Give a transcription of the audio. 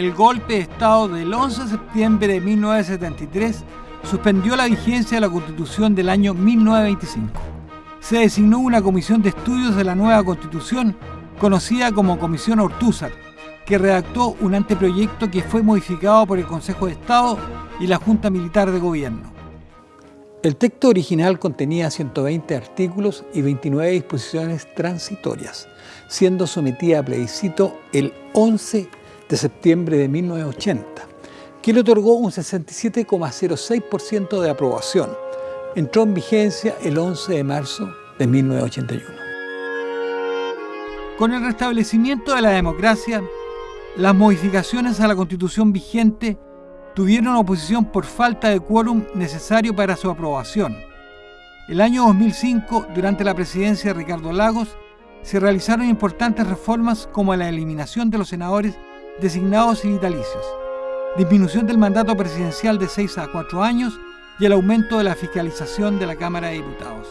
el golpe de Estado del 11 de septiembre de 1973 suspendió la vigencia de la Constitución del año 1925. Se designó una comisión de estudios de la nueva Constitución, conocida como Comisión Ortúzar, que redactó un anteproyecto que fue modificado por el Consejo de Estado y la Junta Militar de Gobierno. El texto original contenía 120 artículos y 29 disposiciones transitorias, siendo sometida a plebiscito el 11 de septiembre de 1980, que le otorgó un 67,06% de aprobación. Entró en vigencia el 11 de marzo de 1981. Con el restablecimiento de la democracia, las modificaciones a la Constitución vigente tuvieron oposición por falta de quórum necesario para su aprobación. El año 2005, durante la presidencia de Ricardo Lagos, se realizaron importantes reformas como la eliminación de los senadores designados y vitalicios, disminución del mandato presidencial de 6 a 4 años y el aumento de la fiscalización de la Cámara de Diputados.